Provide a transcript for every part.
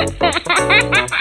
Ha ha ha ha!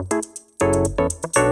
Música